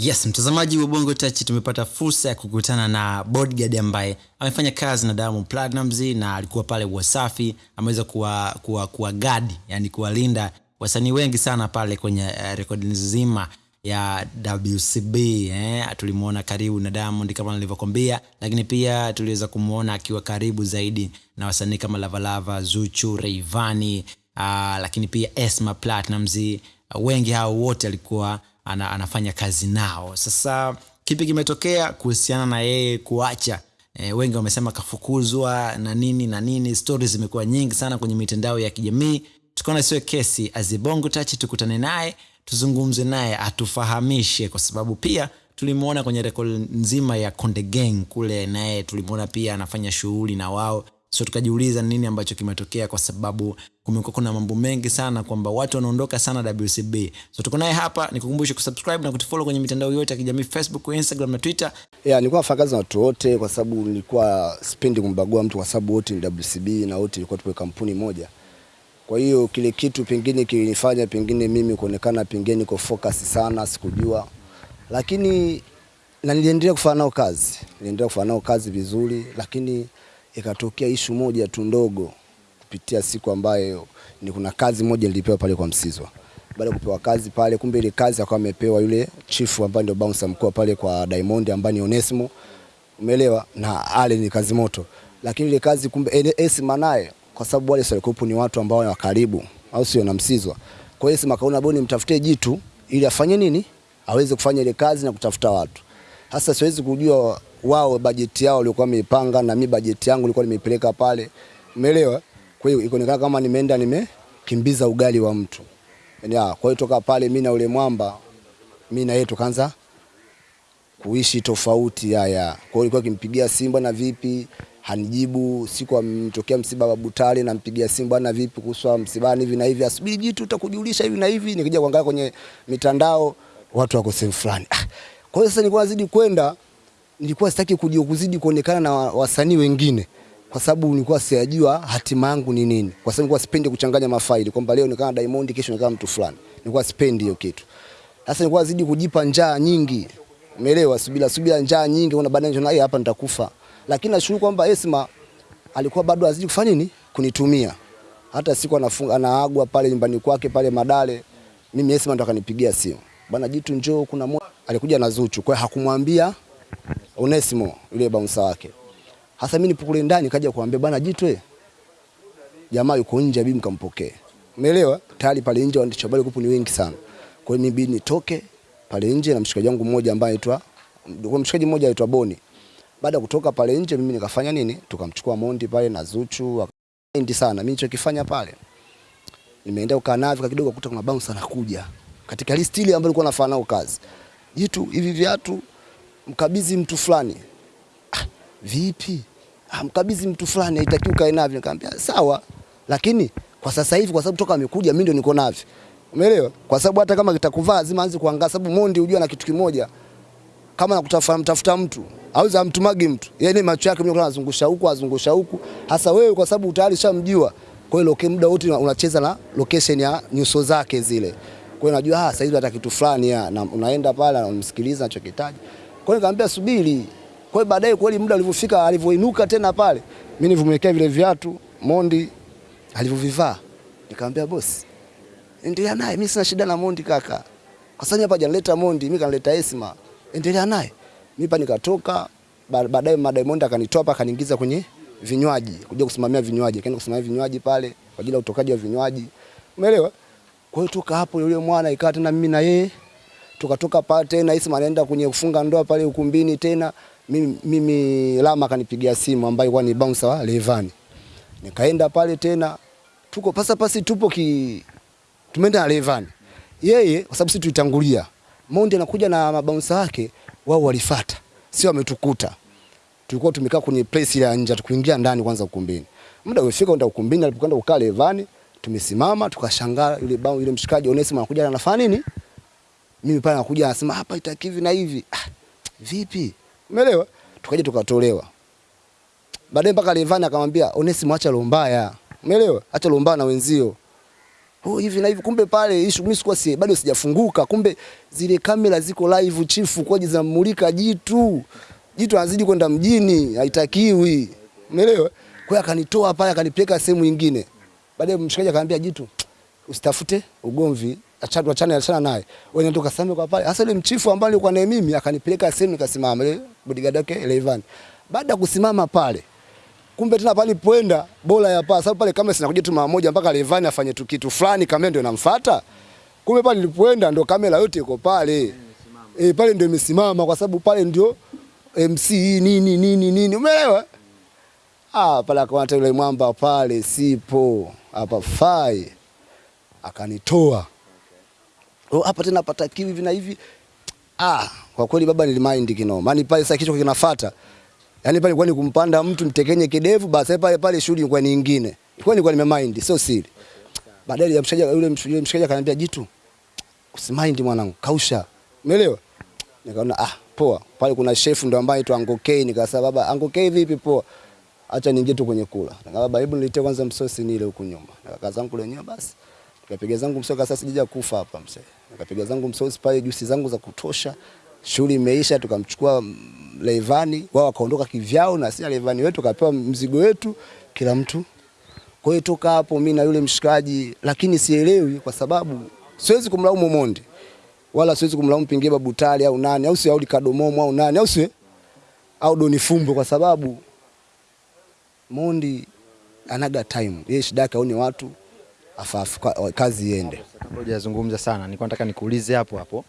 Yes, mtazamaji wa Bongo Touch, tumepata fursa ya kukutana na bodyguard ambaye amefanya kazi na Diamond Platnumz na alikuwa pale Wasafi, ameweza kuwa, kuwa, kuwa guard, yani kuwalinda wasanii wengi sana pale kwenye uh, rekodi nzima ya WCB eh. Tulimuona karibu na Diamond kama nilivyokwambia, lakini pia tuliweza kumuona akiwa karibu zaidi na wasanii kama Lavalava, Zuchu, Rayvanny uh, lakini pia Esma Platnumz wengi hao wote alikuwa ana, anafanya kazi nao. Sasa kipi kimetokea kuhusiana na yeye kuacha? E, wengi wamesema kafukuzwa na nini na nini. stori zimekuwa nyingi sana kwenye mitandao ya kijamii. Tukaona sio kesi, azibongo tachi, tukutane naye tuzungumze naye atufahamishe, kwa sababu pia tulimwona kwenye rekodi nzima ya Konde Gang kule, naye tulimwona pia anafanya shughuli na wao so tukajiuliza nini ambacho kimetokea, kwa sababu kumekuwa kuna mambo mengi sana kwamba watu wanaondoka sana WCB. So tuko naye hapa, nikukumbushe kusubscribe na kutufollow kwenye mitandao yote ya kijamii Facebook, Instagram na Twitter. Yeah, nilikuwa nafanya kazi na watu wote kwa sababu nilikuwa sipendi kumbagua mtu kwa sababu wote ni WCB na wote ilikuwa tupo kampuni moja. Kwa hiyo kile kitu pengine kilinifanya pengine mimi kuonekana pengine niko focus sana, sikujua. Lakini na niliendelea kufanya nao kazi. Niliendelea kufanya nao kazi vizuri, lakini ikatokea ishu moja tu ndogo kupitia siku ambayo ni kuna kazi moja nilipewa pale kwa Msizwa. Baada kupewa kazi pale, kumbe ile kazi akawa amepewa yule chifu ambaye ndio bouncer mkuu pale kwa Diamond ambaye ni Onesmo. Umeelewa? Na ale ni kazi moto. Lakini ile kazi kumbe Esma naye kwa sababu wale sio ni watu ambao wa karibu au sio na Msizwa. Kwa hiyo Esma kaona boni mtafutie jitu ili afanye nini? Aweze kufanya ile kazi na kutafuta watu. Sasa siwezi kujua wao bajeti yao walikuwa wameipanga na mimi bajeti yangu ilikuwa nimeipeleka pale. Umeelewa? Kwa hiyo ikaonekana kama nimeenda nimekimbiza ugali wa mtu. Ya, kwa hiyo toka pale mimi na ule mwamba mimi na yeye tukaanza kuishi tofauti haya. Kwa hiyo ilikuwa kimpigia simu bwana vipi? Hanijibu. Siku amtokea msiba wa Butale nampigia simu bwana vipi kuhusu msibani hivi na hivi. Asubiri jitu utakujulisha hivi na hivi. Nikija kuangalia kwenye mitandao watu wako sehemu fulani. Ah, kwa hiyo sasa nilikuwa nazidi kwenda nilikuwa sitaki kuzidi kuonekana na wasanii wengine kwa sababu nilikuwa sijajua hatima yangu ni nini, kwa sababu nilikuwa sipendi kuchanganya mafaili kwamba leo nikaa Diamond, kesho nikaa mtu fulani. Nilikuwa sipendi hiyo kitu. Sasa nilikuwa zidi kujipa njaa nyingi, umeelewa? Subira subira, njaa nyingi, una baadaye ndio hapa nitakufa. Lakini nashukuru kwamba Esma alikuwa bado azidi kufanya nini, kunitumia. Hata siku anafunga anaagwa pale nyumbani kwake pale Madale, mimi Esma ndo akanipigia simu, bwana Jitu, njoo kuna mmoja alikuja na Zuchu, kwa hakumwambia Onesimo yule bouncer wake. Hasa mimi nipo kule ndani kaja kuambia bwana Jitwe. Jamaa yuko nje bibi mkampokee. Umeelewa? Tayari pale nje waandishi habari kupo ni wengi sana. Kwa hiyo mimi nitoke pale nje na mshikaji wangu mmoja ambaye aitwa kwa mshikaji mmoja aitwa Boni. Baada kutoka pale nje mimi nikafanya nini? Tukamchukua Mondi pale na Zuchu akaendi sana. Mimi nilichokifanya pale nimeenda ukaa kwa kidogo kukuta kuna bouncer anakuja. Katika listi ile ambayo nilikuwa nafanya nao kazi. Jitu hivi viatu mkabidhi mtu fulani. Ah, vipi? Ah, mkabidhi mtu fulani haitakiwi kae navyo. Nikamwambia sawa, lakini kwa sasa hivi kwa sababu toka amekuja mimi ndio niko navyo. Umeelewa? Kwa sababu hata kama kitakuvaa lazima aanze kuangalia, sababu Mondi unajua na kitu kimoja, kama nakutafuta mtafuta mtu auza mtumagi mtu, yani macho yake mimi anazungusha huku azungusha huku. Hasa wewe kwa sababu tayari shamjua, kwa hiyo loke muda wote unacheza na location ya nyuso zake zile. Kwa hiyo najua ah, sasa hivi hata kitu fulani na unaenda pale unamsikiliza anachokitaja. Kwa hiyo nikamwambia subiri. Kwa hiyo baadaye kweli muda ulivyofika alivyoinuka tena pale, mimi nilivomwekea vile viatu Mondi alivyovivaa. Nikamwambia boss, endelea naye, mimi sina shida na Mondi kaka. Kwa sababu hapa hajanileta Mondi, mimi kanileta Esma. Endelea naye. Mimi pa nikatoka, baadaye Diamond akanitoa hapa akaniingiza kwenye vinywaji, kuja kusimamia vinywaji. Kaenda kusimamia vinywaji pale kwa ajili ya utokaji wa vinywaji. Umeelewa? Kwa hiyo toka hapo yule mwana ikawa tena mimi na yeye tukatoka pale tena Isma anaenda kwenye kufunga ndoa pale ukumbini tena mimi, mimi Lama akanipigia simu ambaye kwa ni bouncer wa Levani. Nikaenda pale tena tuko pasa pasi tupo ki tumeenda Levani. Yeye kwa sababu sisi tulitangulia. Mondi anakuja na mabouncer wake wao walifuata. Sio wametukuta. Tulikuwa tumekaa kwenye place ya nje tukuingia ndani kwanza ukumbini. Muda ulifika unda ukumbini alipokwenda kukaa Levani tumesimama tukashangaa yule bouncer yule mshikaji Onesimo anakuja anafanya nini? Mimi pale nakuja nasema hapa itaki hivi na hivi. Ah, vipi? Umeelewa? Tukaja tukatolewa. Baadaye mpaka Levani akamwambia Onesimo acha lombaya. Umeelewa? Acha lombaya na wenzio. oh, hivi na hivi. Kumbe pale issue mimi sikuwa si bado sijafunguka, kumbe zile kamera ziko live chifu kwa zinamulika jitu jitu anazidi kwenda mjini, haitakiwi, umeelewa? Kwa hiyo akanitoa pale akanipeleka sehemu nyingine. Baadaye mshikaji akamwambia jitu, usitafute ugomvi, achana achana achana naye. wenye ndo kasema kwa pale. Hasa ile mchifu ambaye alikuwa naye mimi akanipeleka sehemu nikasimama ile bodyguard yake Elevan. Baada kusimama pale kumbe tena pale poenda bora ya paa sababu pale kama sinakuja tu mara moja mpaka Levan afanye tu kitu fulani kamera ndio inamfuata. Kumbe pale nilipoenda ndo kamera yote iko pale. Eh, pale ndio imesimama kwa sababu pale ndio MC nini nini nini. Umeelewa? Ah, pale akaona yule mwamba pale sipo. Hapa fai. Akanitoa. Oh, hapa tena patakiwi hivi na hivi. Ah, kwa kweli baba nilimind kinoma. Maana pale sasa kichwa kinafuata. Yaani pale kwa ni kumpanda mtu mtekenye kidevu basi pale pale shughuli ilikuwa ni nyingine. Ilikuwa nilikuwa nimemind sio siri. Baadaye ya mshikaji yule msh- yule mshikaji akaniambia jitu usimind mwanangu kausha. Umeelewa? Nikaona ah poa. Pale kuna chef ndo ambaye tu Angokei nikasema baba Angokei vipi poa. Acha niingie tu kwenye kula. Nikamwambia baba hebu niletee kwanza msosi nile huku nyuma. Nikakaa zangu nyuma basi. Nikapiga zangu msosi sasa sijaja kufa hapa mzee. Nikapiga zangu msosi pale juisi zangu za kutosha. Shughuli imeisha tukamchukua levani wao wakaondoka kivyao na sisi Levani wetu kapewa mzigo wetu kila mtu. Kwa hiyo toka hapo mimi na yule mshikaji, lakini sielewi kwa sababu siwezi kumlaumu Mondi wala siwezi kumlaumu Pingie Babu Tale au nani au si au Kadomomo au nani au si au Doni Fumbo kwa sababu Mondi anaga time. Yeye shida yake aone watu afafu kazi iende. Kabla hujazungumza sana, nilikuwa nataka nikuulize hapo hapo.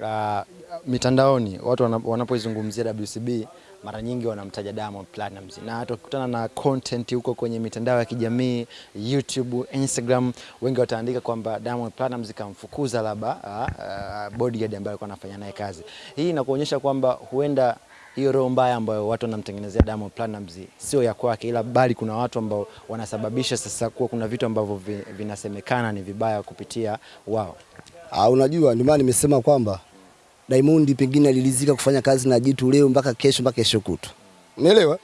Uh, mitandaoni watu wana- wanapoizungumzia WCB mara nyingi wanamtaja Diamond Platnumz na hata ukikutana na content huko kwenye mitandao ya kijamii YouTube, Instagram, wengi wataandika kwamba Diamond Platnumz kamfukuza labda uh, uh, bodyguard ambaye alikuwa anafanya naye kazi. Hii inakuonyesha kwamba huenda hiyo roho mbaya ambayo watu wanamtengenezea Diamond Platnumz sio ya kwake, ila bali kuna watu ambao wanasababisha sasa kuwa kuna vitu ambavyo vinasemekana ni vibaya kupitia wao. Ah, unajua ndio maana nimesema kwamba Diamond pengine alilizika kufanya kazi na Jitu leo mpaka kesho mpaka kesho kutu. Umeelewa?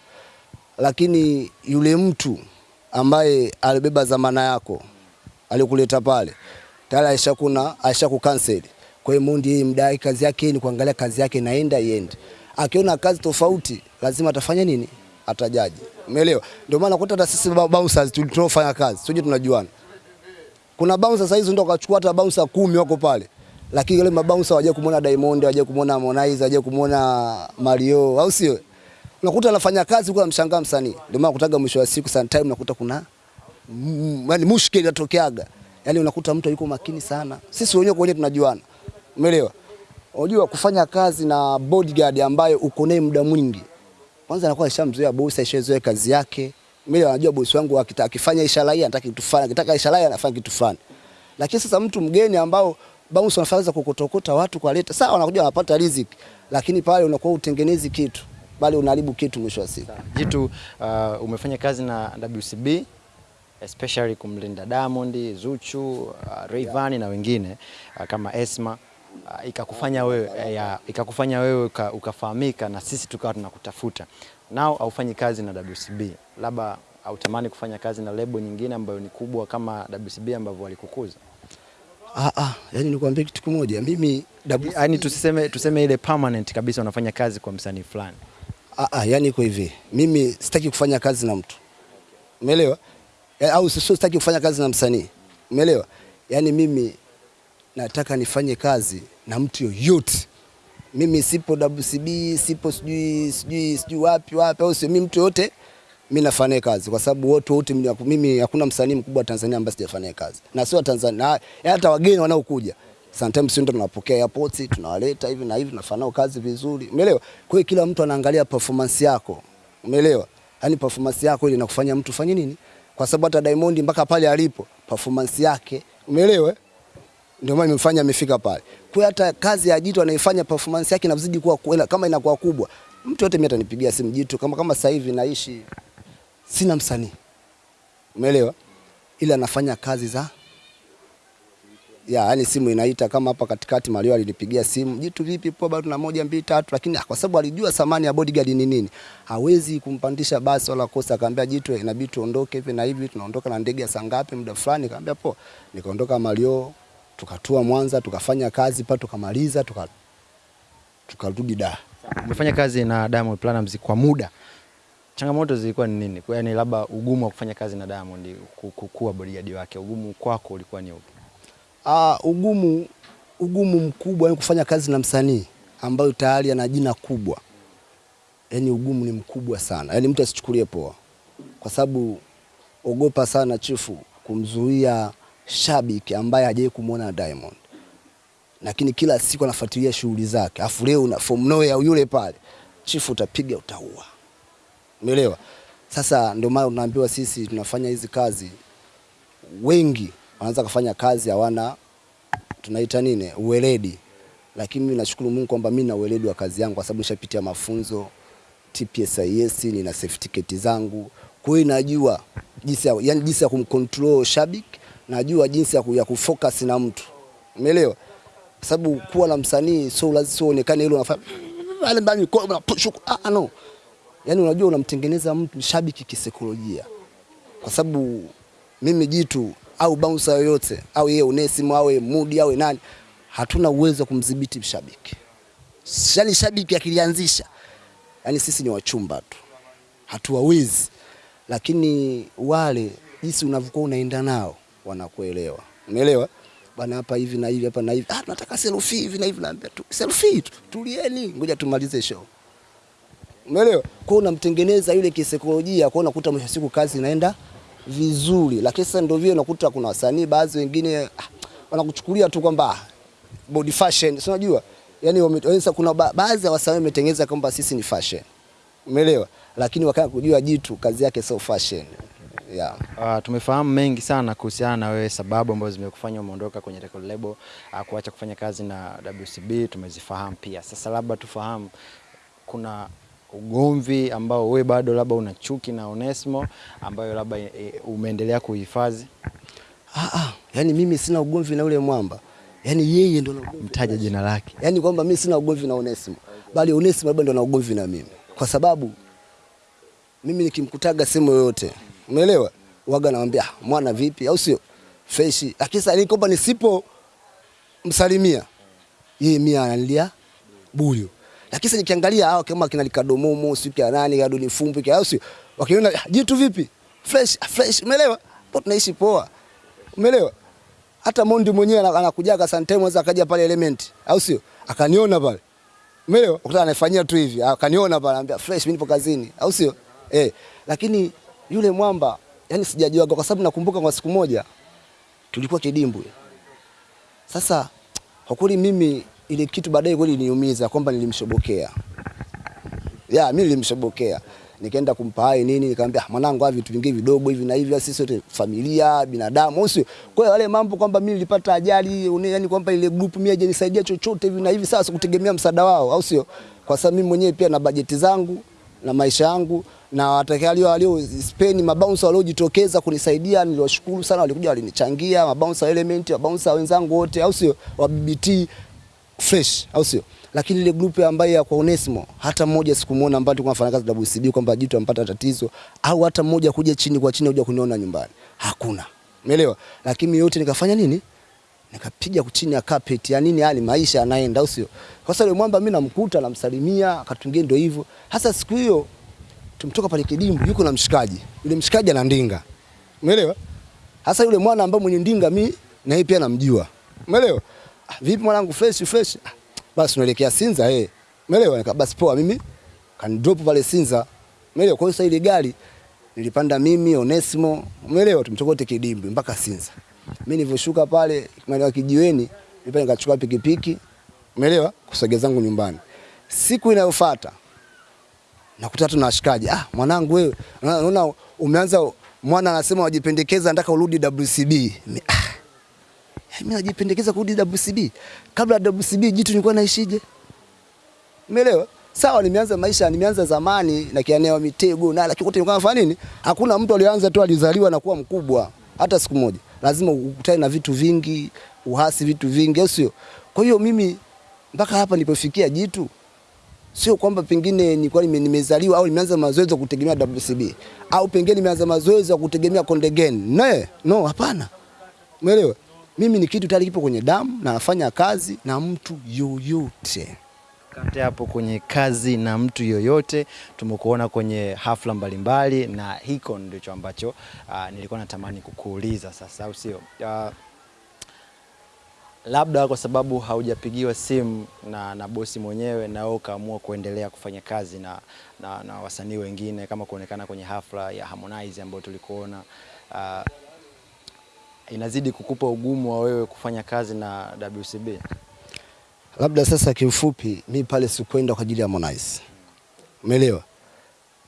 Lakini yule mtu ambaye alibeba zamana yako alikuleta pale tayari aishakuna aishakukanseli. Kwa hiyo Mondi yeye mdai kazi yake ni kuangalia kazi yake naenda iende. Akiona kazi tofauti lazima atafanya nini? Atajaji. Umeelewa? Ndio maana kuta hata sisi bouncers tulitofanya kazi, sio tunajuana kuna bouncer sasa hizo ndio akachukua hata bouncer kumi wako pale, lakini wale mabouncer waje kumuona Diamond, waje kumuona Harmonize, waje kumuona Mario, au sio? Unakuta anafanya kazi kwa mshangaa msanii. Ndio maana kutaga mwisho wa siku sometime unakuta kuna yani mushkeli inatokeaga. Yani unakuta mtu yuko makini sana. Sisi wenyewe kwa wenyewe tunajuana. Umeelewa? Unajua kufanya kazi na bodyguard ambaye uko naye muda mwingi. Kwanza anakuwa ashamzoea bosi, ashazoea kazi yake. Mimi najua bosi wangu akifanya ishara hii anataka kitu fulani, akitaka ishara hii anafanya kitu fulani. Lakini sasa mtu mgeni ambao bounce anafanya kukotokota watu kuwaleta, sawa wanakuja wanapata riziki, lakini pale unakuwa utengenezi kitu, bali unaharibu kitu mwisho wa siku. Jitu, uh, umefanya kazi na WCB especially kumlinda Diamond, Zuchu, uh, Rayvanny na wengine uh, kama Esma uh, ikakufanya wewe uh, ya, ikakufanya wewe uka, ukafahamika na sisi tukawa tunakutafuta. Nao haufanyi kazi na WCB, labda hautamani kufanya kazi na lebo nyingine ambayo ni kubwa kama WCB ambavyo walikukuza? Ah ah, yani nikwambie kitu kimoja, mimi WCB yani tuseme, tuseme ile permanent kabisa unafanya kazi kwa msanii fulani. Ah, ah, yani iko hivi, mimi sitaki kufanya kazi na mtu, umeelewa? Ya, au sio, sitaki kufanya kazi na msanii, umeelewa? Yani mimi nataka nifanye kazi na mtu yoyote. Mimi sipo WCB, sipo sijui sijui sijui wapi wapi, au sio? Mimi mtu yoyote mimi nafanya kazi kwa sababu wote wote mimi- hakuna msanii mkubwa Tanzania ambaye sijafanya kazi na sio Tanzania, hata wageni wanaokuja sometimes sio ndo tunapokea airport tunawaleta hivi na hivi nafanya kazi vizuri, umeelewa? Kwa hiyo kila mtu anaangalia performance yako, umeelewa? Yani performance yako ile inakufanya mtu fanye nini, kwa sababu hata Diamond mpaka pale alipo performance yake, umeelewa? Ndio maana imemfanya amefika pale. Kwa hata kazi ya Jitu anaifanya performance yake inazidi kuwa kuela, kama inakuwa kubwa, mtu yote mimi atanipigia simu Jitu, kama kama sasa hivi naishi sina msanii, umeelewa? Ila anafanya kazi za ya yani simu inaita kama hapa katikati Mario alinipigia simu jitu vipi poa bado na moja mbili tatu? Lakini ah, kwa sababu alijua thamani ya bodyguard ni nini. Hawezi kumpandisha basi wala kosa akaambia jitu inabidi tuondoke hivi na hivi tunaondoka na ndege ya saa ngapi muda fulani? Akaambia poa. Nikaondoka Mario tukatua Mwanza tukafanya kazi pa tukamaliza tuka tukarudi Dar Umefanya kazi na Diamond Platnumz kwa muda, changamoto zilikuwa ni nini? Kwa yani labda ugumu wa kufanya kazi na Diamond, ku- ku- bodyguard wake, ugumu kwako ulikuwa ni upi? Ah, ugumu ugumu mkubwa ni kufanya kazi na msanii ambayo tayari ana jina kubwa. Yaani ugumu ni mkubwa sana. Yaani mtu asichukulie poa. Kwa sababu ogopa sana chifu kumzuia shabiki ambaye hajawahi kumwona Diamond. Lakini kila siku anafuatilia shughuli zake. Afu leo na from nowhere yule pale. Chifu utapiga utaua. Umeelewa? Sasa ndio maana tunaambiwa sisi tunafanya hizi kazi wengi wanaweza kufanya kazi hawana tunaita nini uweledi, lakini mimi nashukuru Mungu kwamba mimi na uweledi wa kazi yangu kwa sababu nishapitia mafunzo TPSIS, nina certificate zangu, kwa hiyo najua jinsi ya, yani jinsi ya kumcontrol shabiki, najua jinsi ya, ya kufocus na mtu, umeelewa? Sababu kuwa na msanii sio lazima sio uonekane ile unafanya wale ndani kwa unapush ah ah, no, yani unajua unamtengeneza mtu shabiki kisaikolojia kwa sababu mimi jitu au bouncer yoyote au yeye Onesimo yeye Mudi au nani, hatuna uwezo wa kumdhibiti mshabiki. Yani shabiki akilianzisha, yani sisi ni wachumba tu, hatuwawezi. Lakini wale jinsi unavyokuwa unaenda nao wanakuelewa, umeelewa bana, hapa hivi na hivi hapa na hivi, ah, tunataka selfie hivi na hivi, naambia tu selfie tu, tulieni, ngoja tumalize show. Umeelewa? Kwa hiyo unamtengeneza yule kisaikolojia, kwa unakuta mwisho siku kazi inaenda vizuri. Lakini sasa ndio vile unakuta kuna wasanii baadhi wengine ah, wanakuchukulia tu kwamba ah, body fashion, si unajua? Yaani wame- yaani kuna ba baadhi ya wasanii wametengeneza kwamba sisi ni fashion. Umeelewa? Lakini wakati kujua jitu kazi yake sio fashion. Yeah. Uh, tumefahamu mengi sana kuhusiana na wewe, sababu ambazo zimekufanya umeondoka kwenye record label, uh, kuacha kufanya kazi na WCB tumezifahamu pia. Sasa labda tufahamu, kuna ugomvi ambao wewe bado labda una chuki na Onesmo ambayo labda e, umeendelea kuhifadhi? Ah, ah, yani mimi sina ugomvi na ule mwamba. yani yeye ndo. Mtaja jina lake. yani kwamba mimi sina ugomvi na Onesimo, bali Onesimo labda ndo na ugomvi na mimi, kwa sababu mimi nikimkutaga sehemu yoyote, umeelewa, waga namwambia "Ah, mwana vipi, au sio freshi. Lakini sasa kwamba nisipo msalimia yeye mimi analia buyu. Lakini sasa nikiangalia hao kama kina Likadomomo, sio kia nani, kado ni fumbi kia, au sio, wakiona "Ah, jitu vipi fresh ah, fresh, umeelewa, Bado tunaishi poa, umeelewa hata Mondi mwenyewe ana- anakujaga sometimes akaja pale Element, au sio? Akaniona pale. Umeelewa? Ukutana anafanyia tu hivi, akaniona pale anambia fresh mimi nipo kazini, au sio? Eh, lakini yule mwamba yani sijajua kwa sababu nakumbuka kwa siku moja tulikuwa kidimbwi. Sasa kwa kweli mimi ile kitu baadaye kweli niumiza kwamba nilimshobokea. Ya, mimi nilimshobokea. Nikaenda kumpa hai nini, nikamwambia "Ah, mwanangu, hivi vitu vingi vidogo hivi na hivi, sisi sote familia, binadamu, usio. Kwa hiyo wale mambo kwamba mimi nilipata ajali, yani kwamba ile group mimi hajanisaidia chochote hivi na hivi, sasa kutegemea msaada wao, au sio? Kwa sababu mimi mwenyewe pia na bajeti zangu na maisha yangu na watakao walio Spain mabouncer waliojitokeza kunisaidia niliwashukuru sana, walikuja walinichangia, mabouncer element, mabouncer wenzangu wote, au sio? Wa BBT fresh au sio? Lakini ile group ambayo ya kwa Onesimo hata mmoja sikumuona ambaye tulikuwa tunafanya kazi WCB kwamba jitu ampata tatizo au hata mmoja kuja chini kwa chini kuja kuniona nyumbani. Hakuna. Umeelewa? Lakini yote nikafanya nini? Nikapiga chini ya carpet ya nini yani maisha yanaenda au sio? Kwa sababu mwamba mimi namkuta namsalimia, akatungia ndio hivyo. Hasa siku hiyo tumtoka pale Kidimbu yuko na mshikaji. Yule mshikaji ana ndinga. Umeelewa? Hasa yule mwana ambaye mwenye ndinga mi na yeye pia namjua. Umeelewa? Ah, vipi mwanangu fresh fresh? Ah, basi tunaelekea Sinza eh. Umeelewa? Nika basi poa mimi kan drop pale Sinza. Umeelewa? Kwa hiyo sasa ile gari nilipanda mimi Onesimo. Umeelewa? Tumtoka wote Kidimbu mpaka Sinza. Mimi nilivyoshuka pale maeneo kijiweni, nilipanda nikachukua pikipiki. Umeelewa? Kusogeza zangu nyumbani. Siku inayofuata nakuta tu na washikaji, ah, mwanangu wewe, unaona umeanza, mwana anasema wajipendekeza, nataka urudi WCB. Mi- Ah, mimi najipendekeza kurudi WCB. Kabla ya WCB jitu nilikuwa naishije? Umeelewa? Sawa, nimeanza maisha, nimeanza zamani na kianeo mitego na lakini kote nafanya nini? Hakuna mtu alianza tu alizaliwa na kuwa mkubwa hata siku moja. Lazima ukutane na vitu vingi, uhasi vitu vingi, sio? Kwa hiyo mimi mpaka hapa nilipofikia Jitu sio kwamba pengine nilikuwa nime- nimezaliwa au nimeanza mazoezi ya kutegemea WCB au pengine nimeanza mazoezi ya kutegemea Kondegen. Ne, no, hapana. Umeelewa? Mimi ni kitu tayari kipo kwenye damu na nafanya kazi na mtu yoyote. Kate hapo kwenye kazi na mtu yoyote, tumekuona kwenye hafla mbalimbali na hiko ndicho ambacho uh, nilikuwa natamani kukuuliza sasa, au sio? Uh, labda kwa sababu haujapigiwa simu na, na bosi mwenyewe na wewe ukaamua kuendelea kufanya kazi na, na, na wasanii wengine kama kuonekana kwenye hafla ya Harmonize ambayo tulikuona uh, inazidi kukupa ugumu wa wewe kufanya kazi na WCB. Labda sasa kiufupi, mi pale sikwenda kwa ajili ya Harmonize. Umeelewa?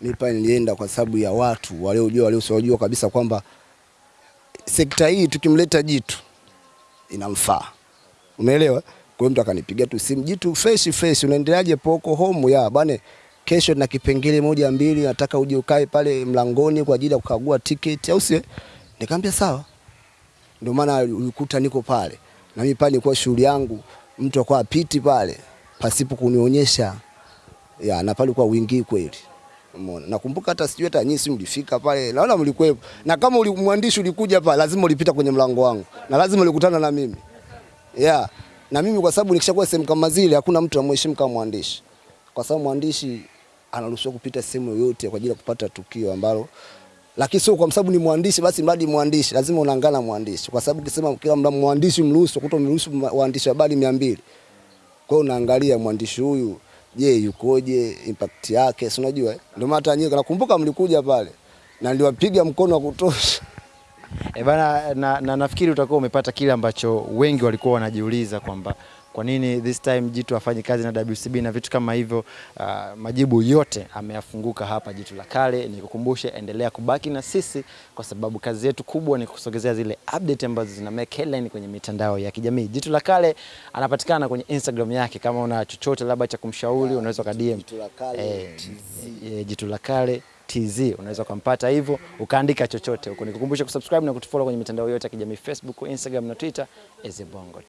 Mi pale nilienda kwa sababu ya watu waliojua waliosiojua kabisa kwamba sekta hii tukimleta Jitu inamfaa. Umeelewa? Kwa mtu akanipiga tu simu, Jitu fresh fresh, unaendeleaje poko home ya bane, kesho na kipengele moja mbili, nataka uje ukae pale mlangoni kwa ajili ya kukagua tiketi, au sio? Nikamwambia sawa. Ndio maana ulikuta niko pale na mimi pale nilikuwa shughuli yangu, mtu akawa apiti pale pasipo kunionyesha ya, na pale kwa wingi kweli. Umeona, nakumbuka hata sijui hata nyinyi mlifika pale, naona mlikuwepo, na kama ulimwandishi ulikuja pale, lazima ulipita kwenye mlango wangu na lazima ulikutana na mimi ya na mimi kwa sababu nikishakuwa sehemu kama zile, hakuna mtu anamheshimu kama mwandishi, kwa sababu mwandishi anaruhusiwa kupita sehemu yoyote kwa ajili ya kupata tukio ambalo lakini sio kwa sababu ni mwandishi basi mradi mwandishi, lazima unaangana mwandishi, kwa sababu ukisema kila mda mwandishi mruhusu kuto mruhusu waandishi habari mia mbili kwa hiyo unaangalia mwandishi huyu, je, yukoje, impact yake, si unajua? Ndio maana hata nyinyi nakumbuka mlikuja pale na niliwapiga mkono wa kutosha. E bana, na, na nafikiri utakuwa umepata kile ambacho wengi walikuwa wanajiuliza kwamba kwa nini this time Jitu afanye kazi na WCB na vitu kama hivyo. Uh, majibu yote ameyafunguka hapa Jitu la Kale. Nikukumbushe, endelea kubaki na sisi kwa sababu kazi yetu kubwa ni kusogezea zile update ambazo zina make headline kwenye mitandao ya kijamii. Jitu la Kale anapatikana kwenye Instagram yake. Kama una chochote labda cha kumshauri, unaweza ka DM Jitu la Kale eh, eh, Jitu la Kale TZ unaweza ukampata hivyo ukaandika chochote huko. Nikukumbusha kusubscribe na kutufollow kwenye mitandao yote ya kijamii Facebook, Instagram na Twitter, Eze Bongo